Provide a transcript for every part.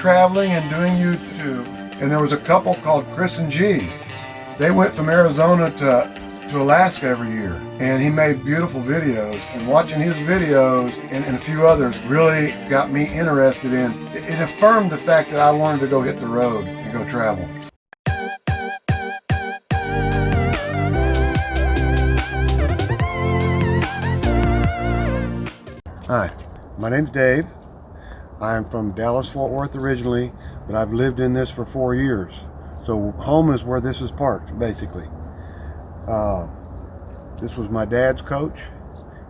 traveling and doing YouTube, and there was a couple called Chris and G. They went from Arizona to, to Alaska every year, and he made beautiful videos. And watching his videos and, and a few others really got me interested in, it, it affirmed the fact that I wanted to go hit the road and go travel. Hi, my name's Dave. I'm from Dallas Fort Worth originally, but I've lived in this for four years. So home is where this is parked, basically. Uh, this was my dad's coach.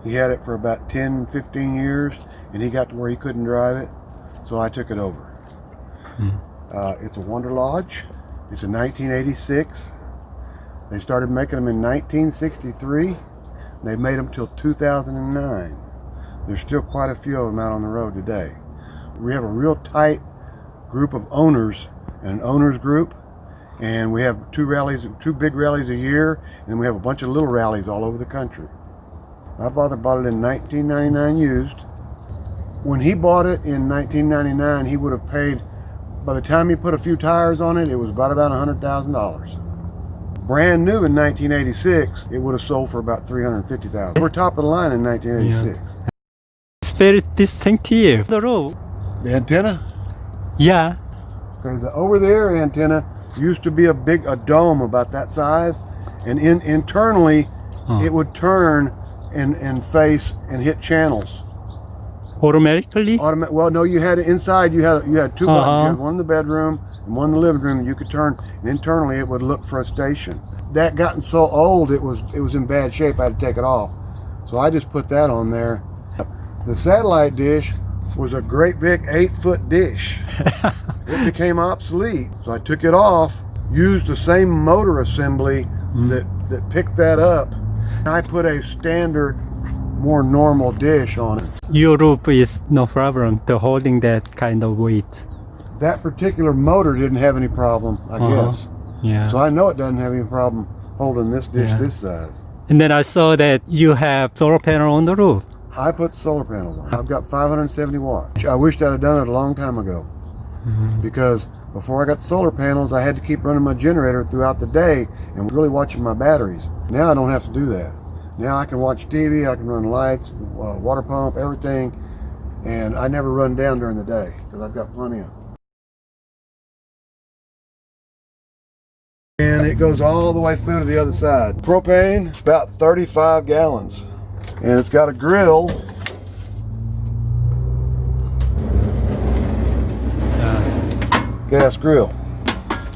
He had it for about 10, 15 years, and he got to where he couldn't drive it, so I took it over. Hmm. Uh, it's a Wanderlodge. It's a 1986. They started making them in 1963. They made them till 2009. There's still quite a few of them out on the road today. We have a real tight group of owners and an owners group and we have two rallies, two big rallies a year and we have a bunch of little rallies all over the country. My father bought it in 1999 used. When he bought it in 1999, he would have paid, by the time he put a few tires on it, it was about about $100,000 brand new in 1986, it would have sold for about 350,000. We're top of the line in 1986. Yeah very distinctive. The road. The antenna? Yeah. Okay, the over there antenna used to be a big a dome about that size, and in internally it would turn and and face and hit channels. Automatically? Automatic. Well, no, you had it inside. You had you had two uh -huh. buttons. You had uh-huh. one in the bedroom and one in the living room. You could turn, and internally it would look for a station. That gotten so old, it was it was in bad shape. I had to take it off, so I just put that on there the satellite dish was a great big eight foot dish. it became obsolete. So I took it off, used the same motor assembly mm. that, that picked that up. I put a standard, more normal dish on it. Your roof is no problem to holding that kind of weight. That particular motor didn't have any problem, I uh -huh. guess. Yeah. So I know it doesn't have any problem holding this dish yeah. this size. And then I saw that you have solar panel on the roof. I put solar panels on. I've got 570 watts. I wished I'd have done it a long time ago mm -hmm. because before I got solar panels, I had to keep running my generator throughout the day and really watching my batteries. Now I don't have to do that. Now I can watch TV, I can run lights, uh, water pump, everything, and I never run down during the day because I've got plenty of. And it goes all the way through to the other side. Propane, about 35 gallons and it's got a grill. Gas grill.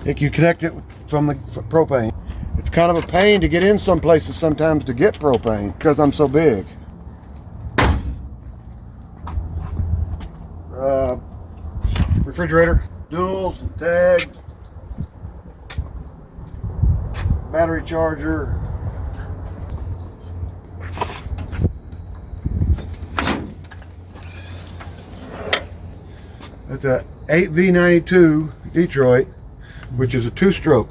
If you connect it from the propane. It's kind of a pain to get in some places sometimes to get propane because I'm so big. Uh, refrigerator duals and tag battery charger It's a 8V92 Detroit, which is a two-stroke.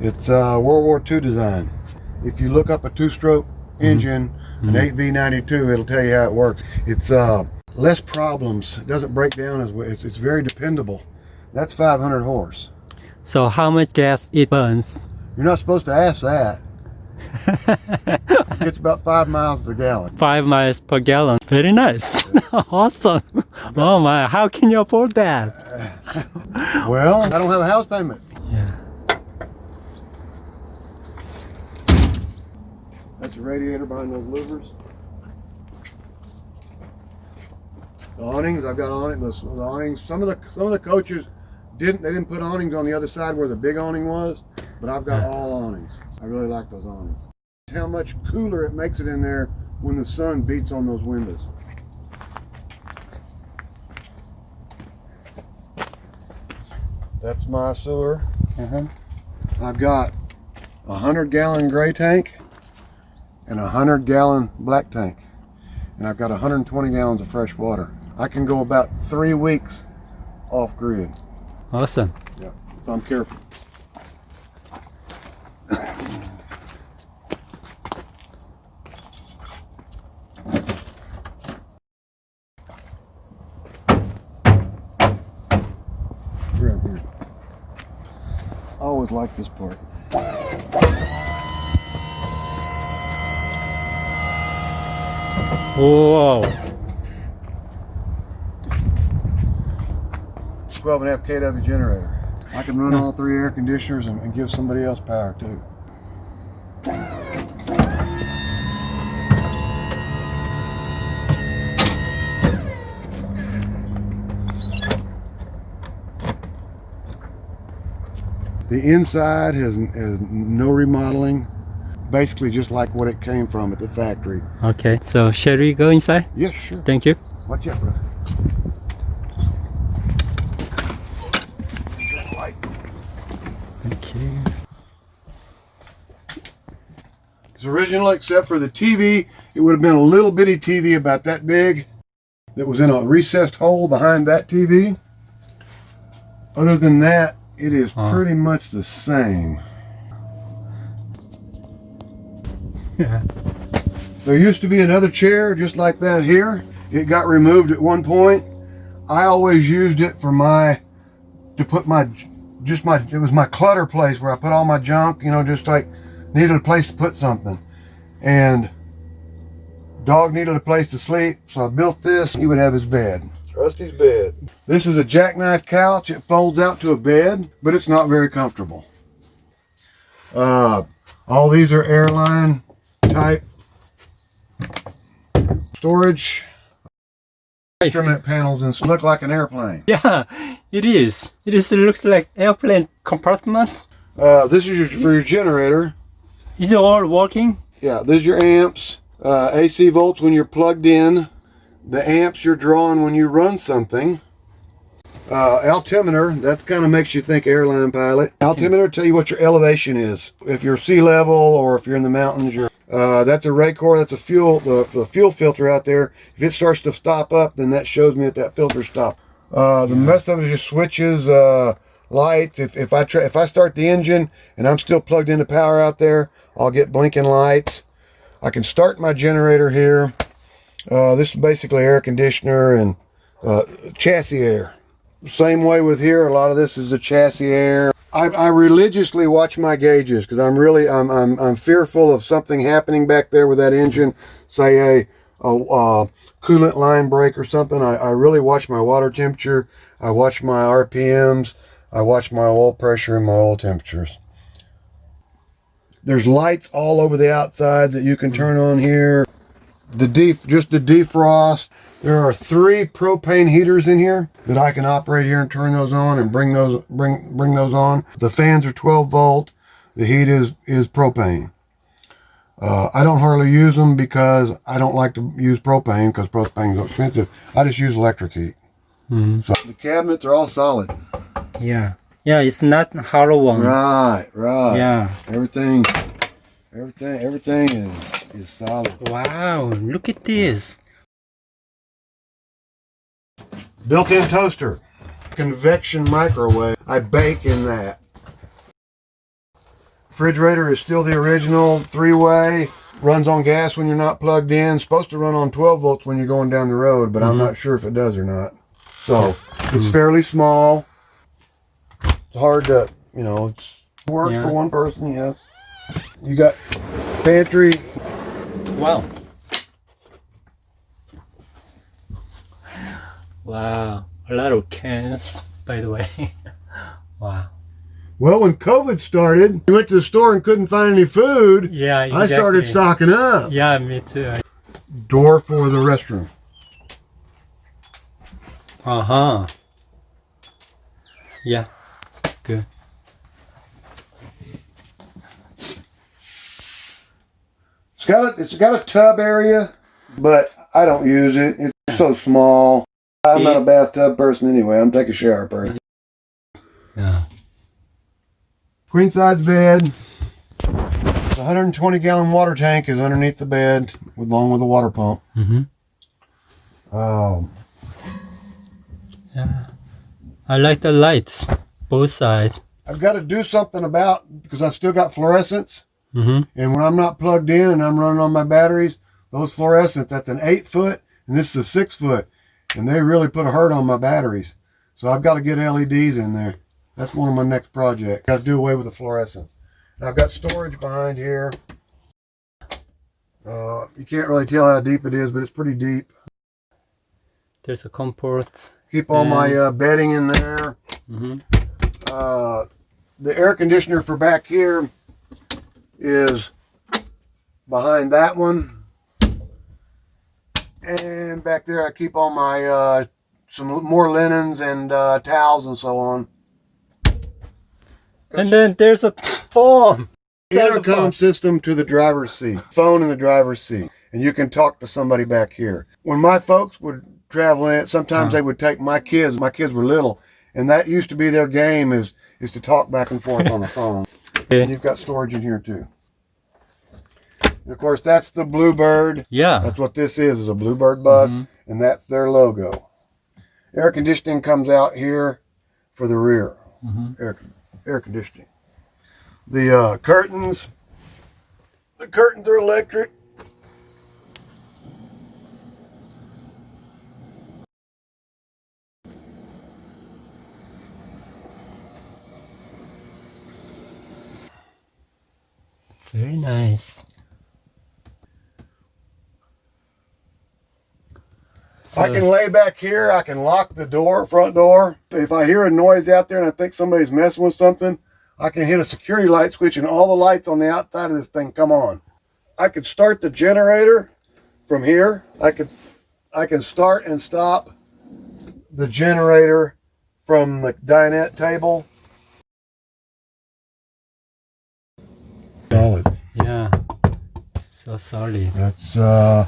It's a World War II design. If you look up a two-stroke mm-hmm. engine, mm -hmm. an 8V92, it'll tell you how it works. It's uh, less problems. It doesn't break down as well. It's, it's very dependable. That's 500 horse. So how much gas it burns? You're not supposed to ask that. it's about five miles per gallon. Five miles per gallon. Very nice. awesome. Oh my, how can you afford that? well, I don't have a house payment. Yeah. That's the radiator behind those louvers. The awnings, I've got awnings. The, the awnings. Some of the some of the coaches didn't. They didn't put awnings on the other side where the big awning was, but I've got all awnings. I really like those awnings. How much cooler it makes it in there when the sun beats on those windows. That's my sewer. Uh -huh. I've got a 100 gallon gray tank and a 100 gallon black tank. And I've got 120 gallons of fresh water. I can go about three weeks off grid. Awesome. Yeah, if I'm careful. Liked this part. Whoa. 12 and a half kW generator. I can run hmm. all three air conditioners and, and give somebody else power too. The inside has, has no remodeling, basically just like what it came from at the factory. Okay, so shall we go inside? Yes, sure. Thank you. Watch out, brother. Thank you. It's original except for the TV. It would have been a little bitty TV about that big that was in a recessed hole behind that TV. Other than that, it is Oh. pretty much the same. Yeah. There used to be another chair just like that here. It got removed at one point. I always used it for my to put my just my it was my clutter place where I put all my junk, you know, just like needed a place to put something. And dog needed a place to sleep, so I built this. He would have his bed. Rusty's bed. This is a jackknife couch. It folds out to a bed, but it's not very comfortable. Uh, all these are airline type storage instrument panels and look like an airplane. Yeah, it is. It is. It looks like airplane compartment. Uh, this is your, for your generator. Is it all working? Yeah, there's your amps, uh, AC volts when you're plugged in, the amps you're drawing when you run something. Uh, altimeter, that kind of makes you think airline pilot. Altimeter tell you what your elevation is. If you're sea level or if you're in the mountains, you're, uh, that's a Raycor, that's a fuel, the, the fuel filter out there. If it starts to stop up, then that shows me that that filter stopped. Uh, the rest of it is just switches, uh, lights. If, if I try, if I start the engine and I'm still plugged into power out there, I'll get blinking lights. I can start my generator here. Uh, this is basically air conditioner and uh, chassis air. Same way with here. A lot of this is the chassis air. I, I religiously watch my gauges because I'm really I'm, I'm I'm fearful of something happening back there with that engine. Say a a, a coolant line break or something. I, I really watch my water temperature. I watch my RPMs. I watch my oil pressure and my oil temperatures. There's lights all over the outside that you can turn on here. The def just the defrost. There are three propane heaters in here that I can operate here and turn those on and bring those bring bring those on. The fans are 12 volt. The heat is is propane. Uh, I don't hardly use them because I don't like to use propane because propane is expensive. I just use electric heat. Mhm. So the cabinets are all solid. Yeah. Yeah, it's not hollow one. Right, right. Yeah. Everything, everything, everything is is solid. Wow, look at this. Built-in toaster, convection microwave. I bake in that. Refrigerator is still the original three-way. Runs on gas when you're not plugged in. Supposed to run on 12 volts when you're going down the road, but I'm Mhm. not sure if it does or not. So it's fairly small. It's hard to, you know, it's works Yeah. for one person. Yes. You got pantry. Wow. Wow, a lot of cans, by the way. wow. Well, when COVID started, we went to the store and couldn't find any food. Yeah, I started stocking up. Yeah, me too. Door for the restroom. Uh huh. Yeah, It's got a, it's got a tub area, but I don't use it. It's so small. I'm not a bathtub person anyway. I'm take a shower person. Yeah. Queen size bed. The 120 gallon water tank is underneath the bed, with along with a water pump. Mm-hmm. Um, Yeah. I like the lights, both sides. I've got to do something about because I still got fluorescents, Mm-hmm. and when I'm not plugged in and I'm running on my batteries, those fluorescents that's an eight foot and this is a six foot, and they really put a hurt on my batteries. So I've got to get LEDs in there. That's one of my next projects. Got to do away with the fluorescent. And I've got storage behind here. Uh, you can't really tell how deep it is, but it's pretty deep. There's a comfort. Keep all my uh, bedding in there. hmm Uh, the air conditioner for back here is behind that one. And back there, I keep all my uh, some more linens and uh, towels and so on. And then there's a phone. intercom system to the driver's seat, phone in the driver's seat, and you can talk to somebody back here. When my folks would travel in, sometimes Uh. they would take my kids. My kids were little, and that used to be their game is is to talk back and forth on the phone. And you've got storage in here too. And of course, that's the Bluebird. Yeah. That's what this is, is a Bluebird bus, Mhm. and that's their logo. Air conditioning comes out here for the rear Mhm. air, air conditioning. The uh, curtains, the curtains are electric. Very nice. I can lay back here. I can lock the door, front door. If I hear a noise out there and I think somebody's messing with something, I can hit a security light switch and all the lights on the outside of this thing come on. I could start the generator from here. I could, I can start and stop the generator from the dinette table. So solid. That's uh,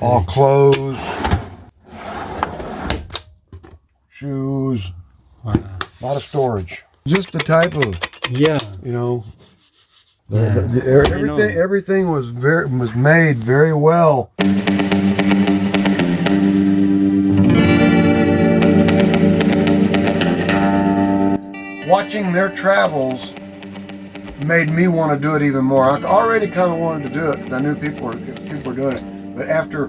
all clothes, shoes, Wow. a lot of storage. Just the type of, Yeah. you know, the, Yeah. the, the, er- I know. everything. Everything was very was made very well. Watching their travels made me want to do it even more. I already kind of wanted to do it because I knew people were people were doing it. But after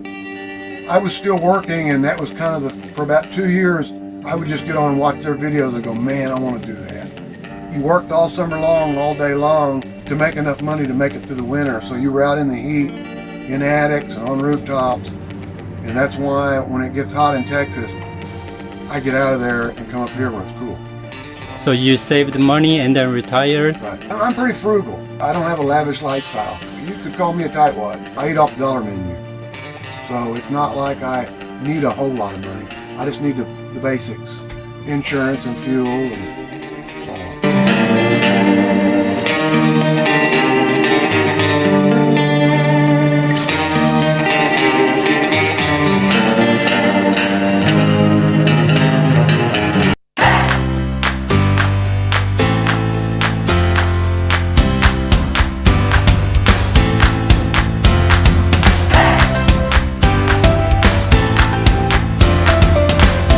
I was still working, and that was kind of the for about two years, I would just get on and watch their videos and go, man, I want to do that. You worked all summer long, all day long to make enough money to make it through the winter. So you were out in the heat, in attics and on rooftops. And that's why when it gets hot in Texas, I get out of there and come up here where it's cool. So you saved the money and then retired? Right. I'm pretty frugal. I don't have a lavish lifestyle. You could call me a tightwad. I eat off the dollar menu. So it's not like I need a whole lot of money. I just need the, the basics. Insurance and fuel and